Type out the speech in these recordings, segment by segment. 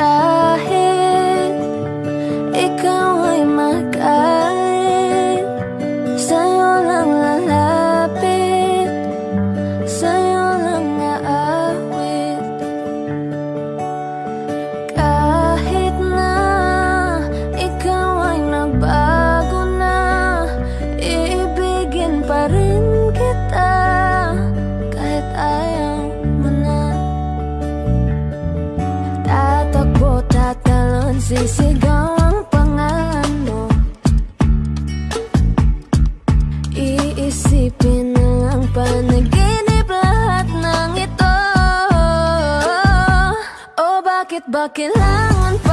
Kahit kailangan pang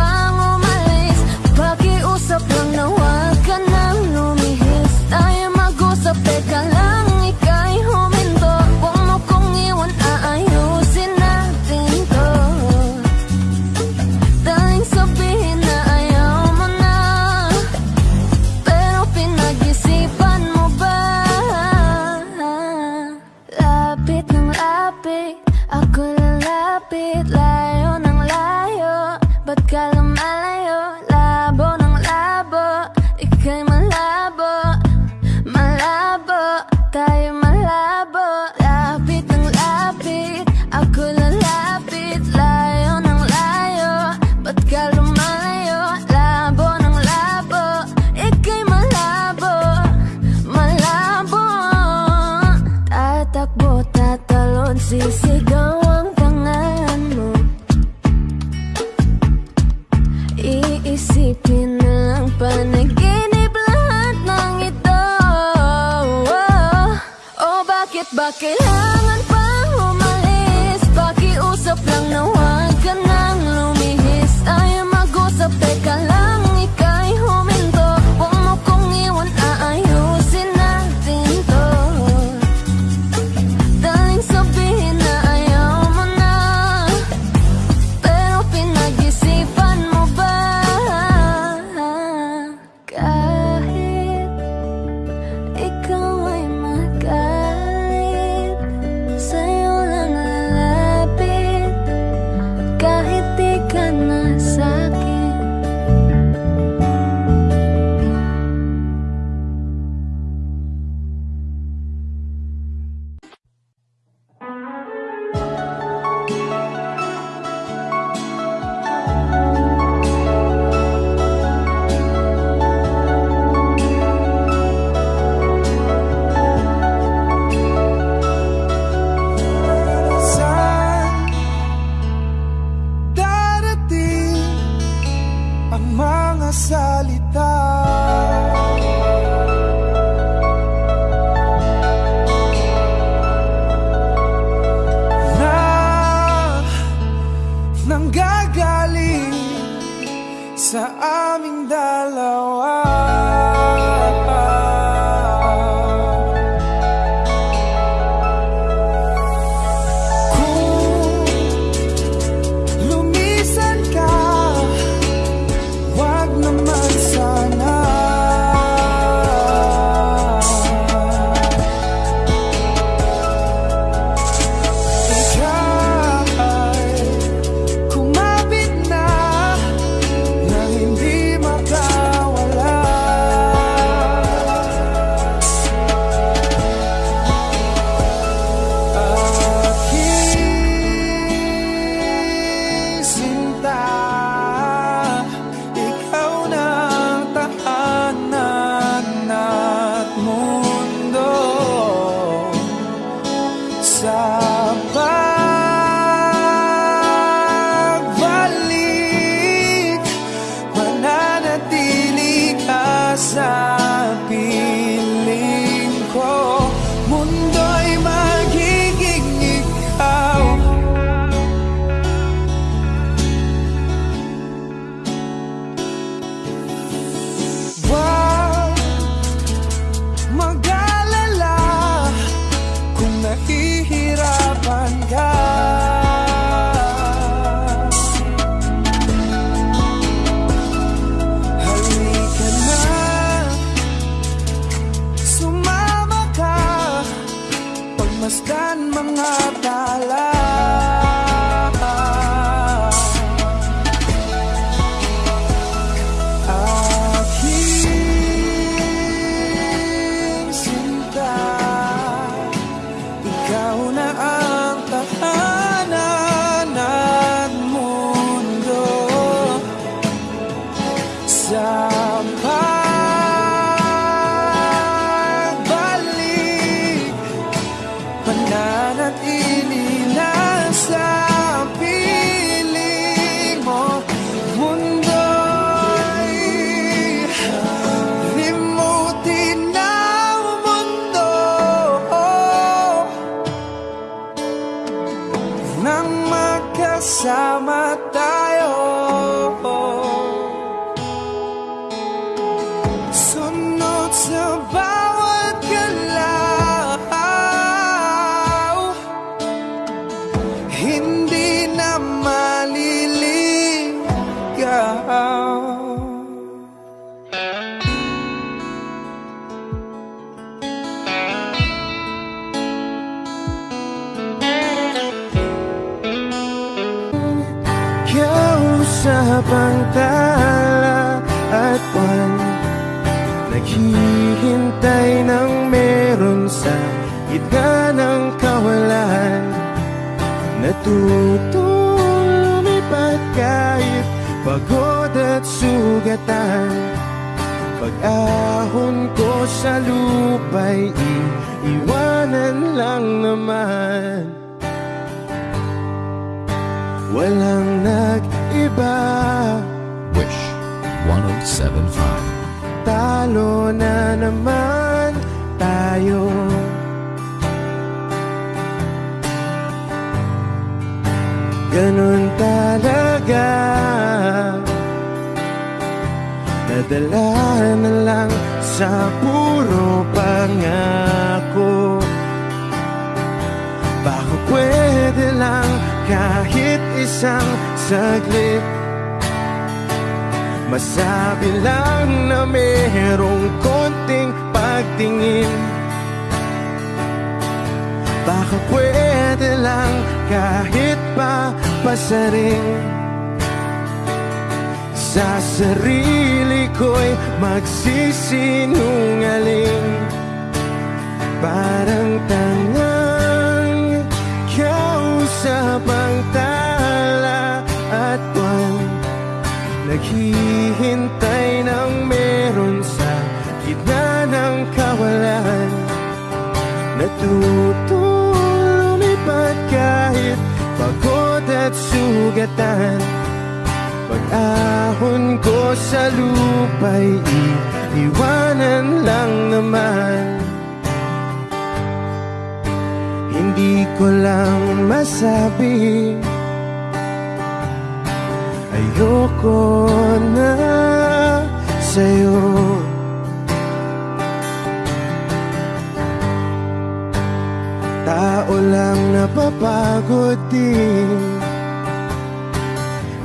Tao lang napapagod din.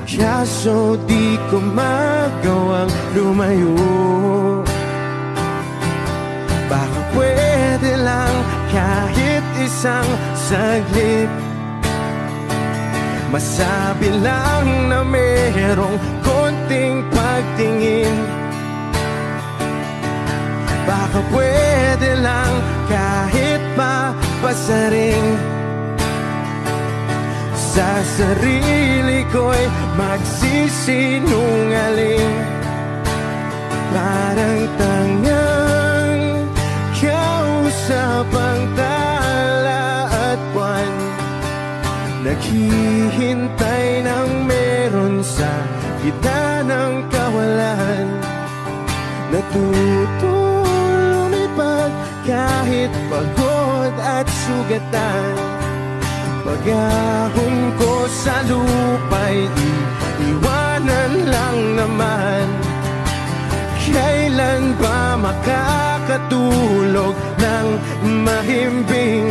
Kaso di ko magawang lumayo. Baka pwede lang kahit isang saglit. Masabi lang na merong konting pagtingin. Baka pwede lang kahit pa pasaring Sa sarili ko'y magsisinungaling. Parang tangang kausap ang tala at buwan. Naghihintay ng meron sa gitna ng kawalan. Kahit pagod at sugatan. Pag-ahon ko sa lupa'y iiwanan lang naman. Kailan ba makakatulog ng mahimbing?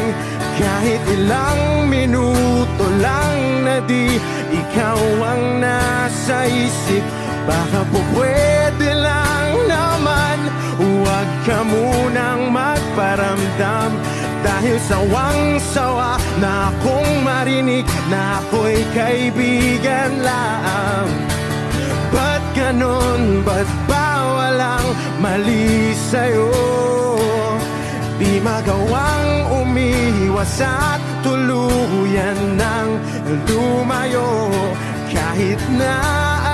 Kahit ilang minuto lang na di ikaw ang nasa isip. Baka po pwede lang naman. Huwag ka munang magparamdam dahil sawang-sawa na akong marinig na ako'y kaibigan lang Ba't ganun? Ba't bawal ang mali sa'yo? Di magawang umiwas at tuluyan ng lumayo Kahit na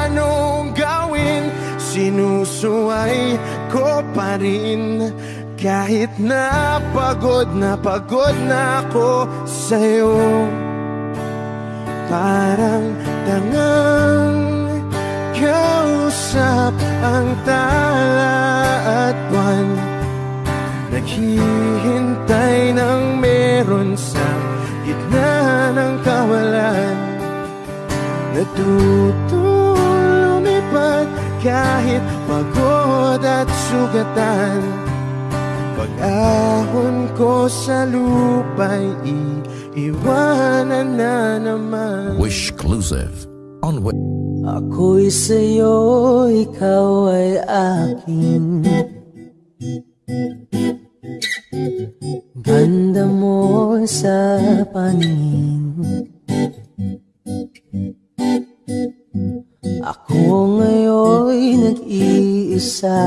anong gawin, sinusuway ko pa rin kahit na pagod na pagod na ako sa'yo Parang tangang kausap ang tala at buwan. Naghihintay ng meron sa gitna ng kawalan. Natutulong lumipad kahit pagod at sugatan. Pag-ahon ko sa lupa'y iiwanan na naman. Wishclusive on Wish Ako'y sa'yo, ikaw ay akin. Ganda mo sa paningin. Ako ngayon nag-iisa.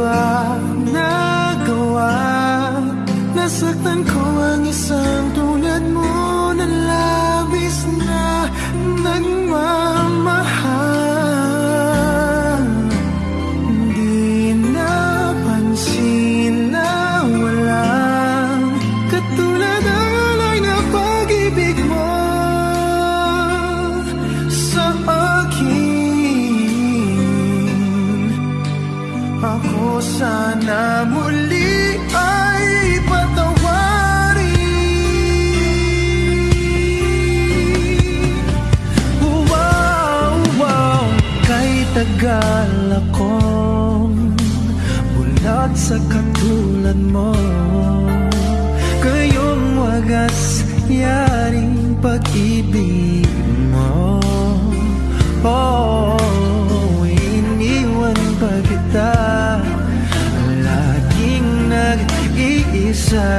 ba nagawa? Nasaktan ko ang isang sa katulad mo. Kayong wagas yaring pag-ibig mo. Oh, iniwan pa kita. Laging nag-iisa.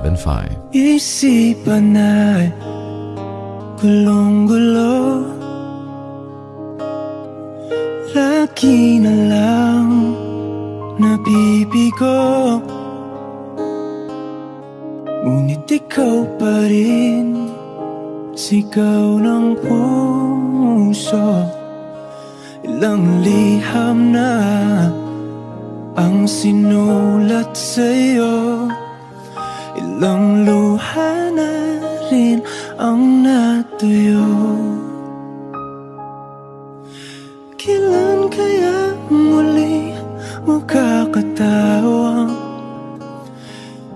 1075. Isipan ay gulong-gulo. Lagi na lang nabibigo. Ngunit ikaw pa rin Sigaw ng puso. Ilang liham na ang sinulat sa'yo Ilang luha na rin ang natuyo. Kailan kaya muli makakatawa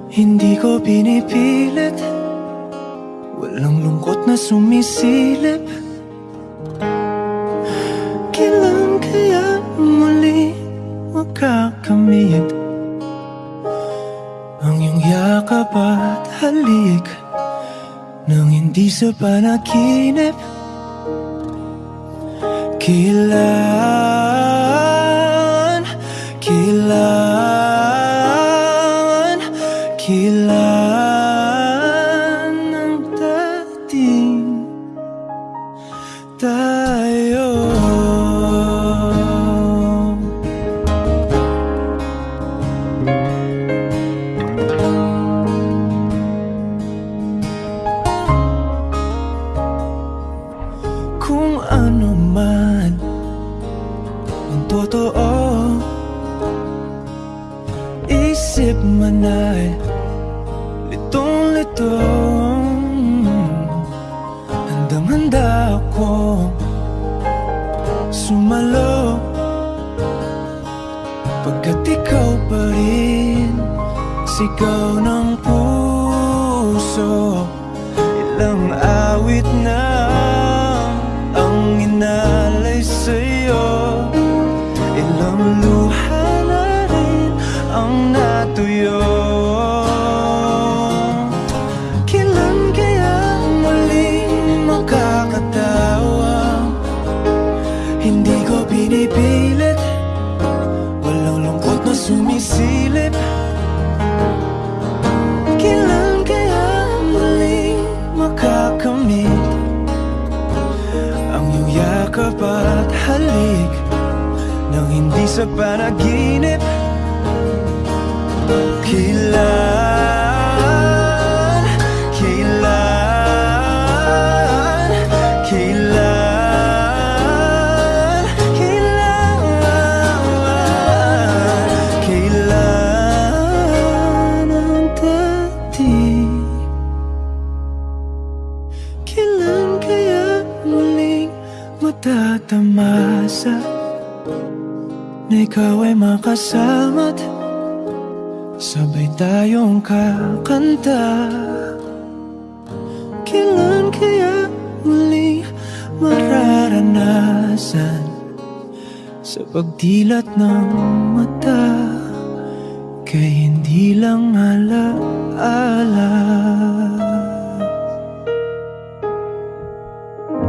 Hindi ko pinipilit? Walang lungkot na sumisilip hindi sa panaginip Kailan, hindi sa panaginip makasama't Sabay tayong kakanta. Kailan kaya muli mararanasan Sa pagdilat ng mata? Kay hindi lang alaala.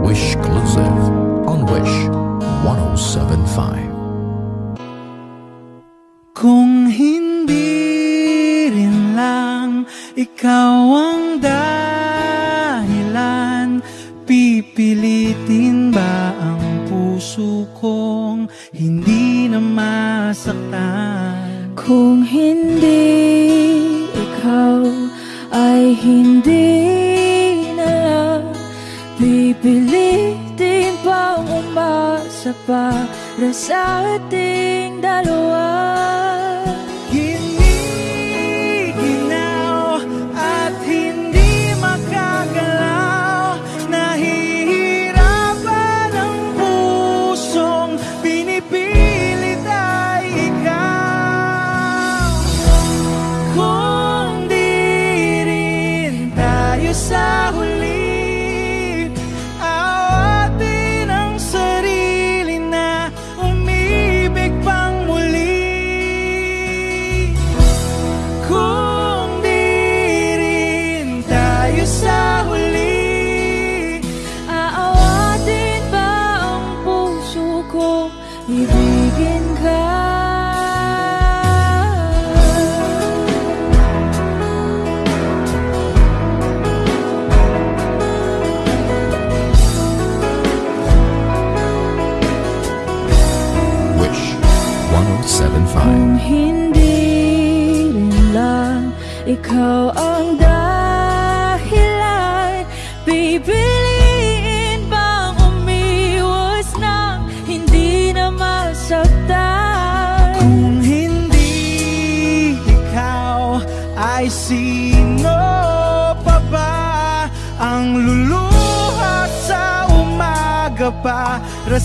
Wish exclusive on Wish 1075. Kung hindi rin lang ikaw ang dahilan Pipilitin ba ang puso kong hindi na masaktan? Kung hindi ikaw ay hindi na Pipilitin pang umasa para sa ating dalawa umaga para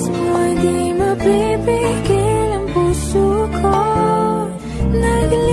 pagkakos mo di mapipigil ang puso ko. Nagliliyang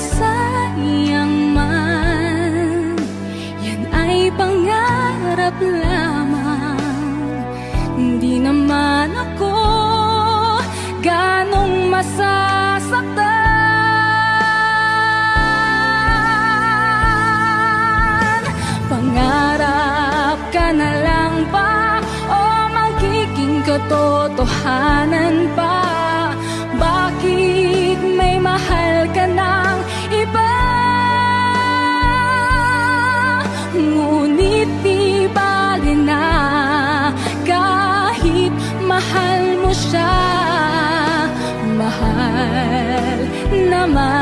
masayang man Yan ay pangarap lamang. Hindi naman ako ganong masasaktan. Katotohanan pa. Bakit may mahal ka na? Ngunit di bali na kahit mahal mo siya Mahal naman.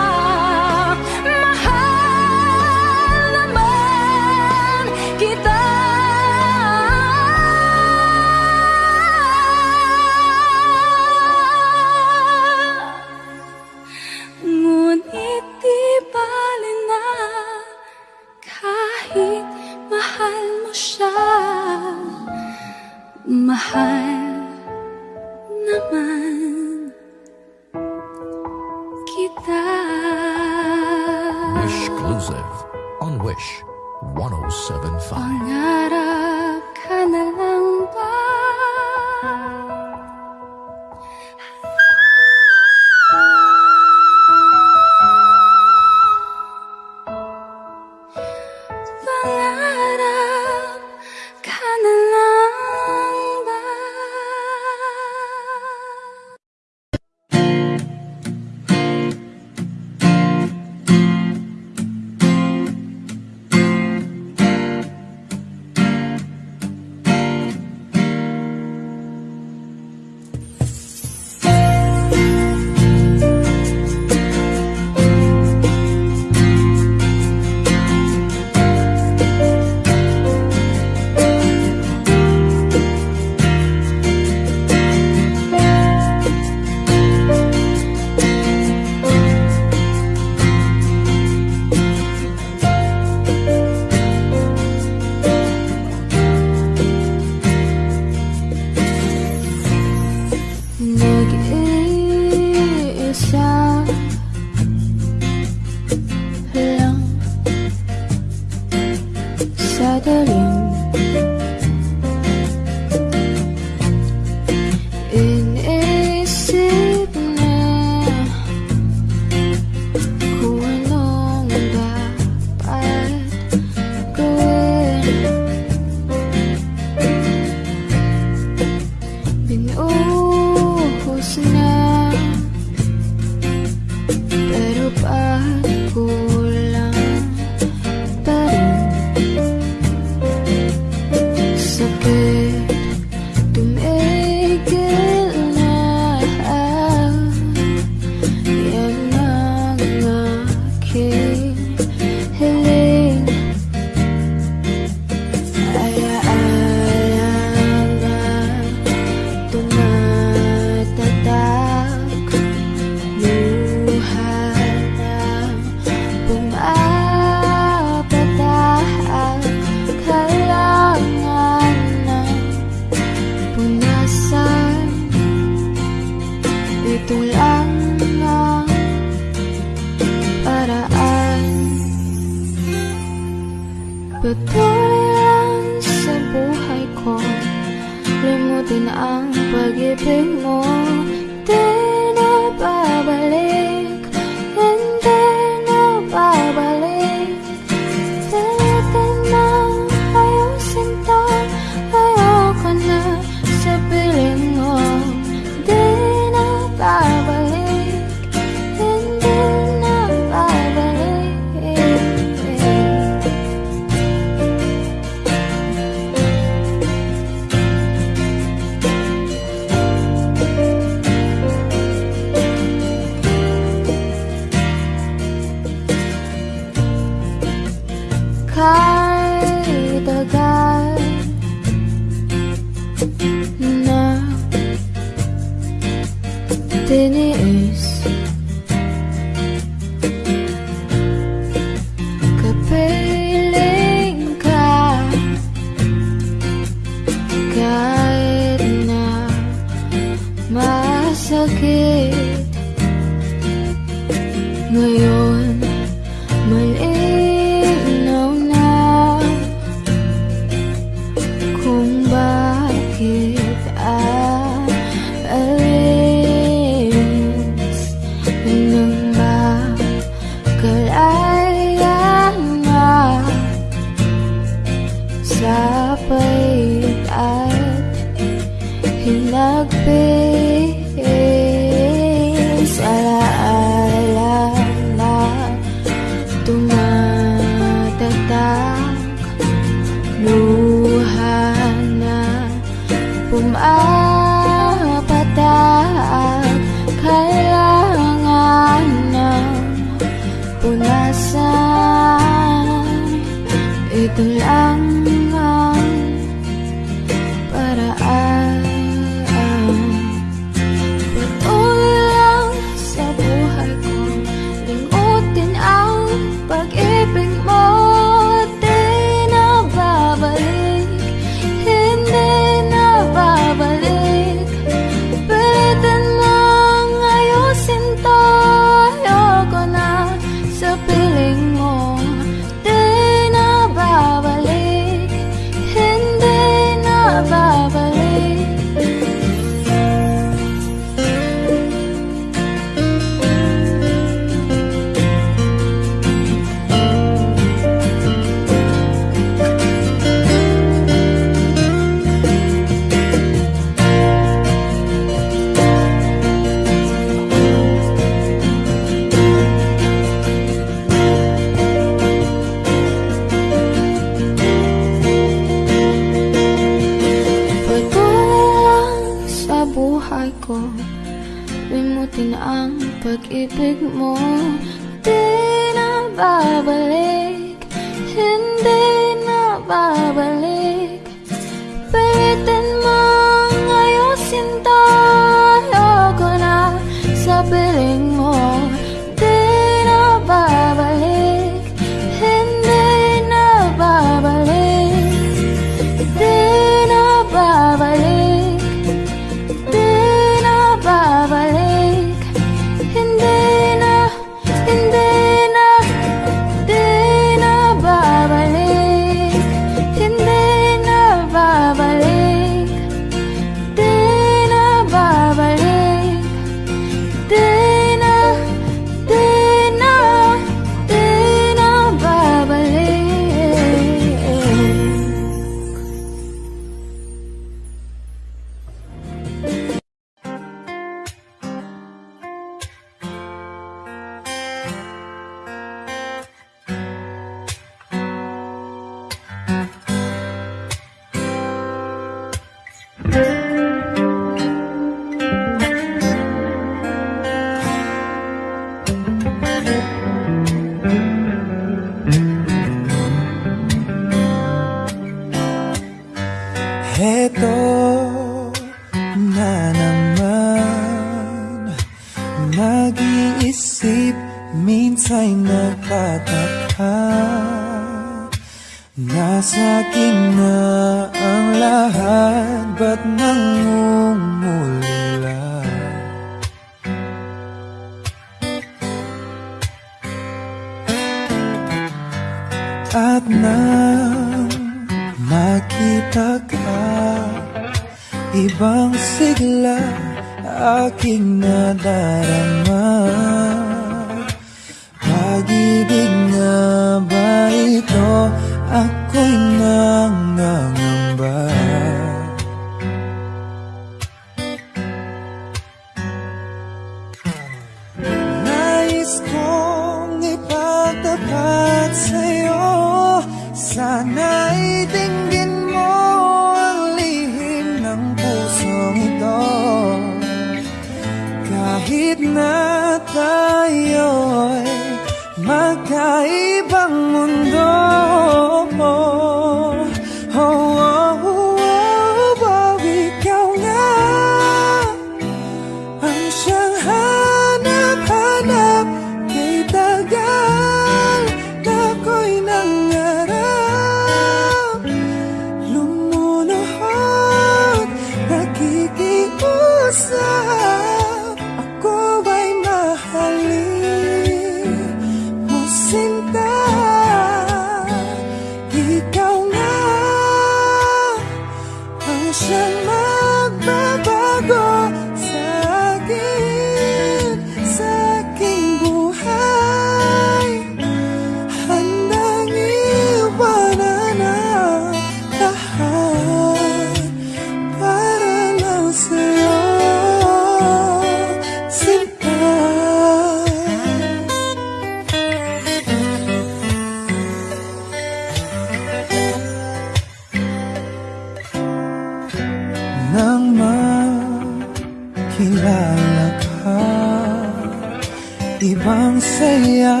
ibang saya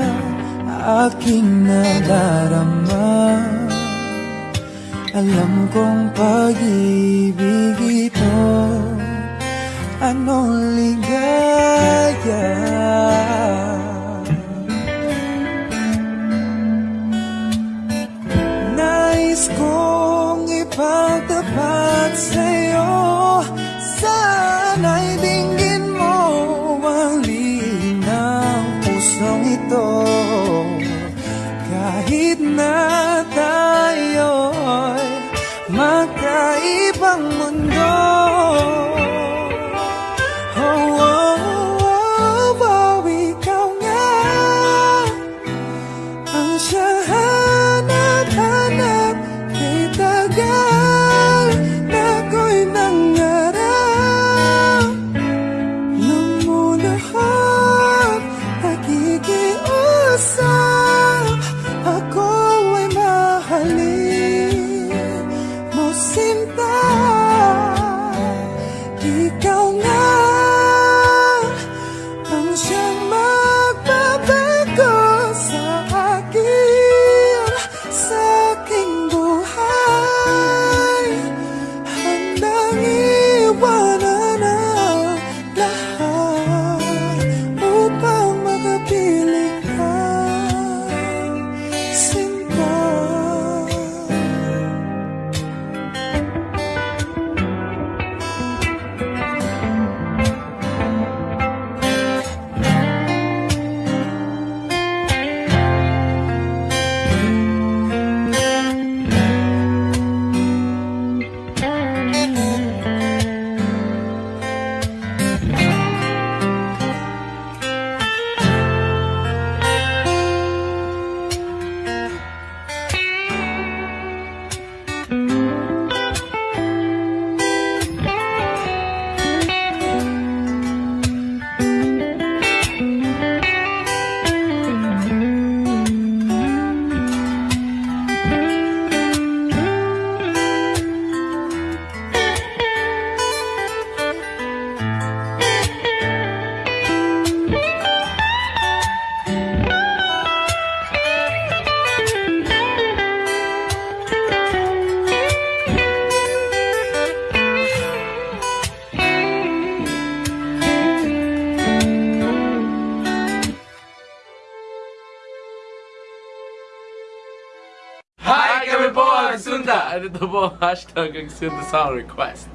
aking nadarama. Alam kong pag-ibig ito Anong ligaya? Nais kong ipagtapat I did the and hashtag and send the sound requests.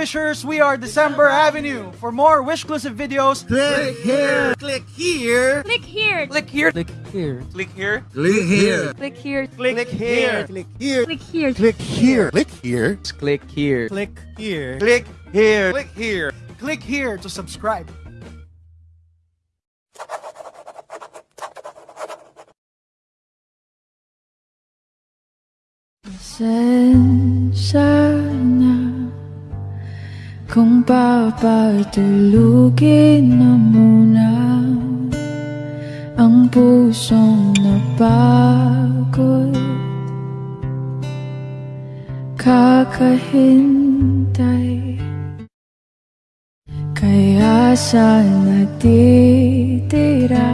wishers, we are December Avenue. For more Wishclusive videos, click here. Click here. Click here. Click here. Click here. Click here. Click here. Click here. Click here. Click here. Click here. Click here. Click here. Click here. Click here. Click here. Click here. Click here Click here to subscribe. Sense now. Kung papatulugin na muna Ang pusong napagod Kakahintay. Kaya saan natitira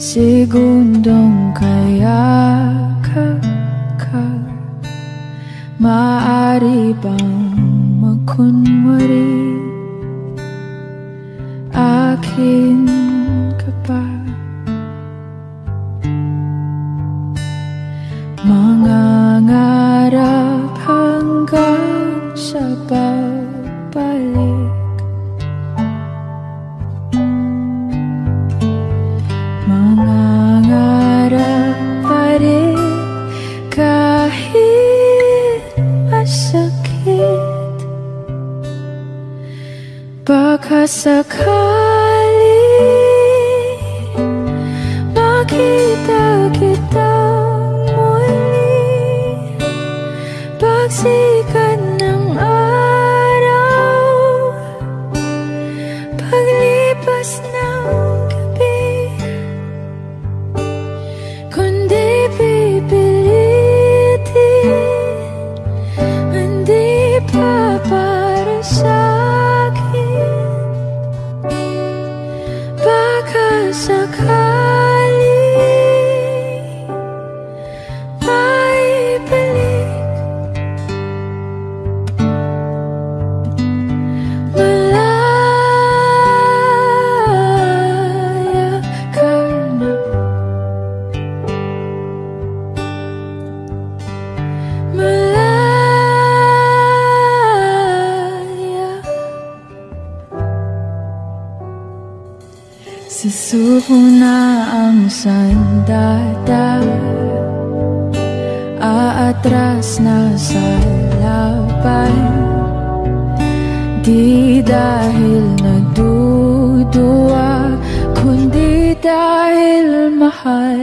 Segundong kaya kakak Maari bang kun mori akin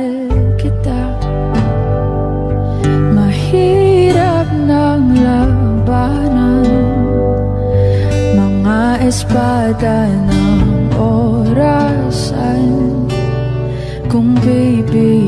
mahal kita. Mahirap ng labanan. Mga espada ng orasan. Kung baby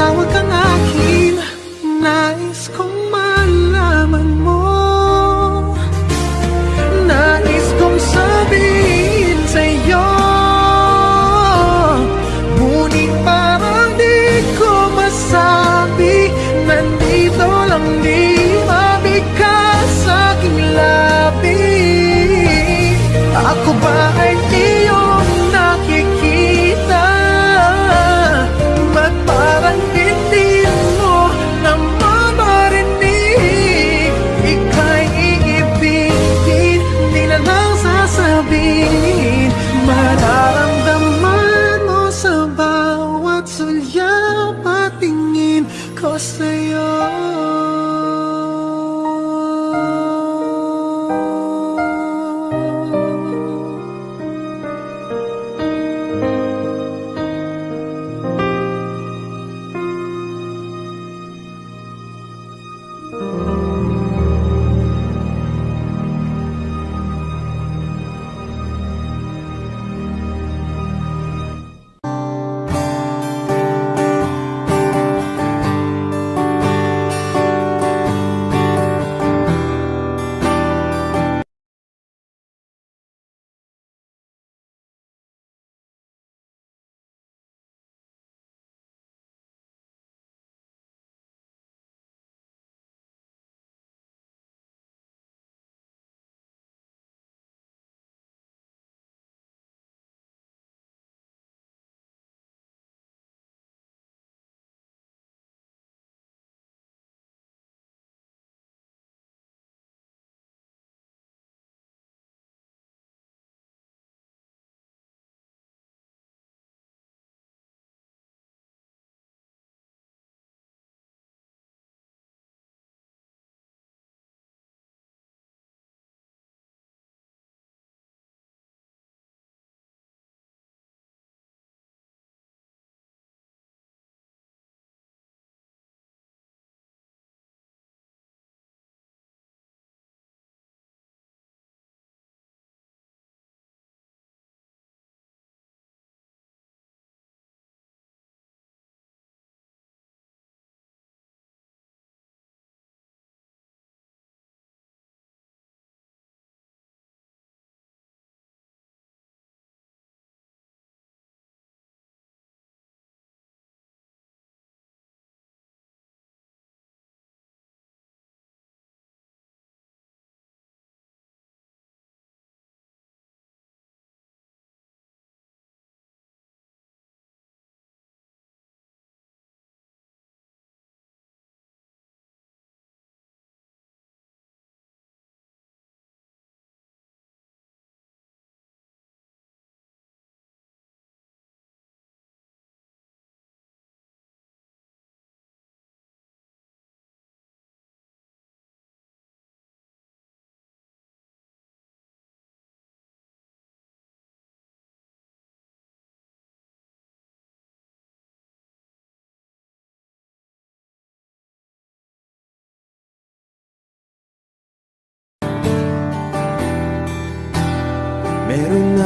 Matawag kang akin Nais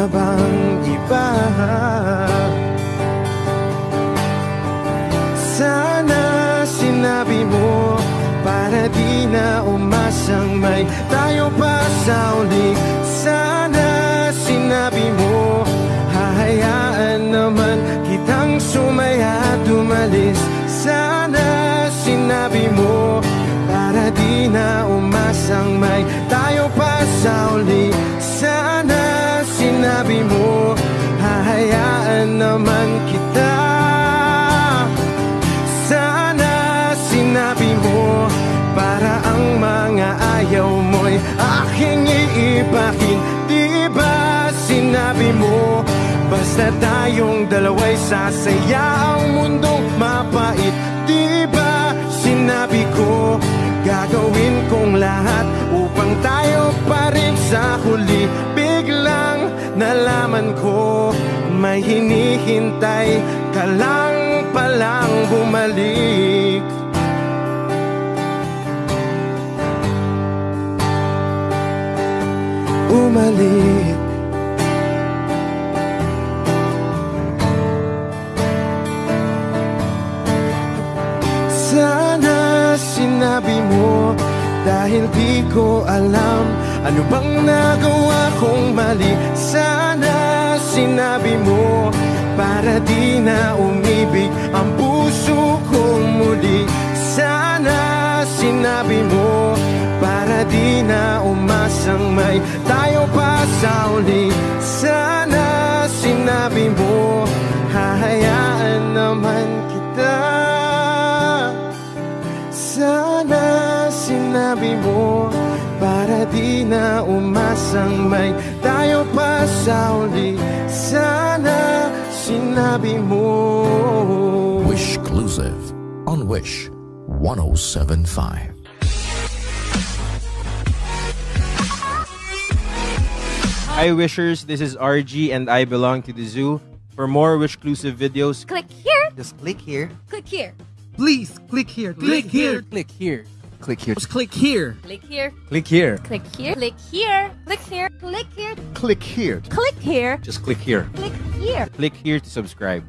Meron na tayong dalawa'y sasaya Ang mundong mapait. Di ba sinabi ko Gagawin kong lahat Upang tayo pa rin sa huli? Biglang nalaman ko May hinihintay ka lang palang bumalik. Bumalik Dahil di ko alam Ano bang nagawa kong mali? Sana sinabi mo Para di na umibig Ang puso kong muli. Sana sinabi mo Para di na umasang may Tayo pa sa uli. Sana sinabi mo Hahayaan naman kita sinabi mo Para di na umasang may Tayo pa sa uli Sana sinabi mo Wish Exclusive on Wish 1075. Hi Wishers, this is RG and I belong to the zoo. For more Wishclusive videos, Click here, Just click here. click here, Please click here. Click here. Click here. Click here. Just click here. click here, click here. click here, click here, click here, click here, Click here. click here, Just click here. click here. Click here to subscribe.